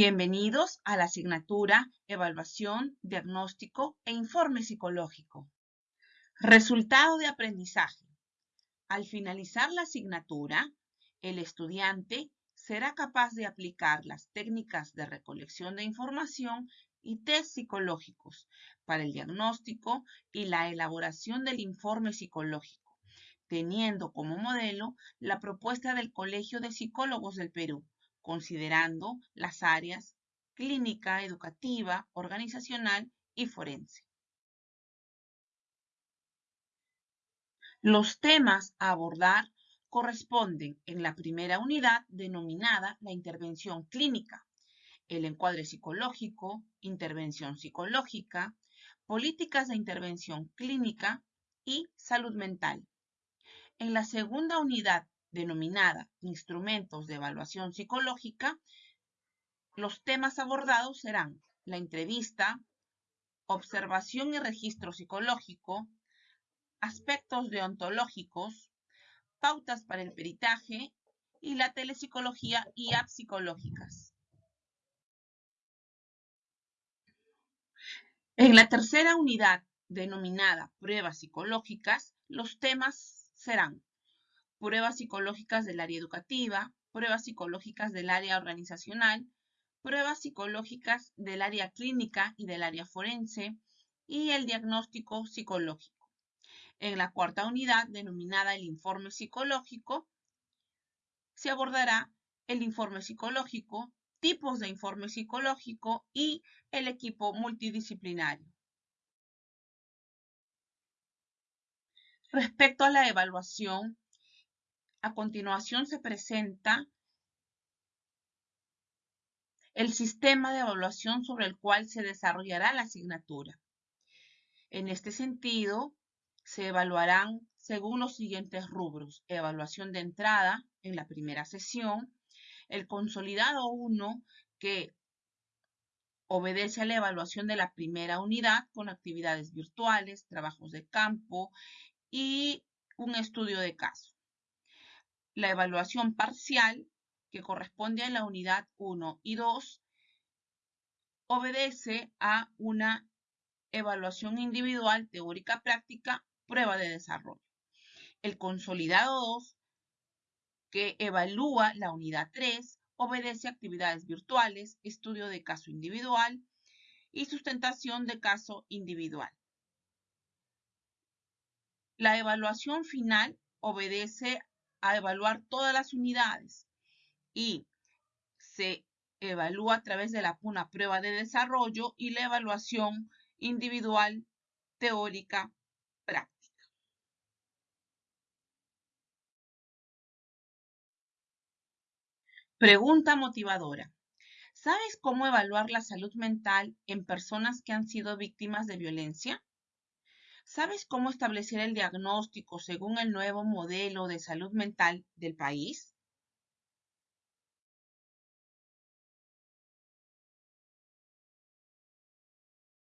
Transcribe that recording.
Bienvenidos a la asignatura Evaluación, Diagnóstico e Informe Psicológico. Resultado de aprendizaje. Al finalizar la asignatura, el estudiante será capaz de aplicar las técnicas de recolección de información y test psicológicos para el diagnóstico y la elaboración del informe psicológico, teniendo como modelo la propuesta del Colegio de Psicólogos del Perú, considerando las áreas clínica, educativa, organizacional y forense. Los temas a abordar corresponden en la primera unidad denominada la intervención clínica, el encuadre psicológico, intervención psicológica, políticas de intervención clínica y salud mental. En la segunda unidad denominada Instrumentos de Evaluación Psicológica, los temas abordados serán la entrevista, observación y registro psicológico, aspectos deontológicos, pautas para el peritaje y la telepsicología y apps psicológicas. En la tercera unidad, denominada pruebas psicológicas, los temas serán pruebas psicológicas del área educativa, pruebas psicológicas del área organizacional, pruebas psicológicas del área clínica y del área forense y el diagnóstico psicológico. En la cuarta unidad, denominada el informe psicológico, se abordará el informe psicológico, tipos de informe psicológico y el equipo multidisciplinario. Respecto a la evaluación, a continuación se presenta el sistema de evaluación sobre el cual se desarrollará la asignatura. En este sentido, se evaluarán según los siguientes rubros. Evaluación de entrada en la primera sesión, el consolidado 1 que obedece a la evaluación de la primera unidad con actividades virtuales, trabajos de campo y un estudio de caso la evaluación parcial, que corresponde a la unidad 1 y 2, obedece a una evaluación individual, teórica práctica, prueba de desarrollo. El consolidado 2, que evalúa la unidad 3, obedece a actividades virtuales, estudio de caso individual y sustentación de caso individual. La evaluación final obedece a evaluar todas las unidades y se evalúa a través de la, prueba de desarrollo y la evaluación individual teórica práctica. Pregunta motivadora. ¿Sabes cómo evaluar la salud mental en personas que han sido víctimas de violencia? ¿Sabes cómo establecer el diagnóstico según el nuevo modelo de salud mental del país?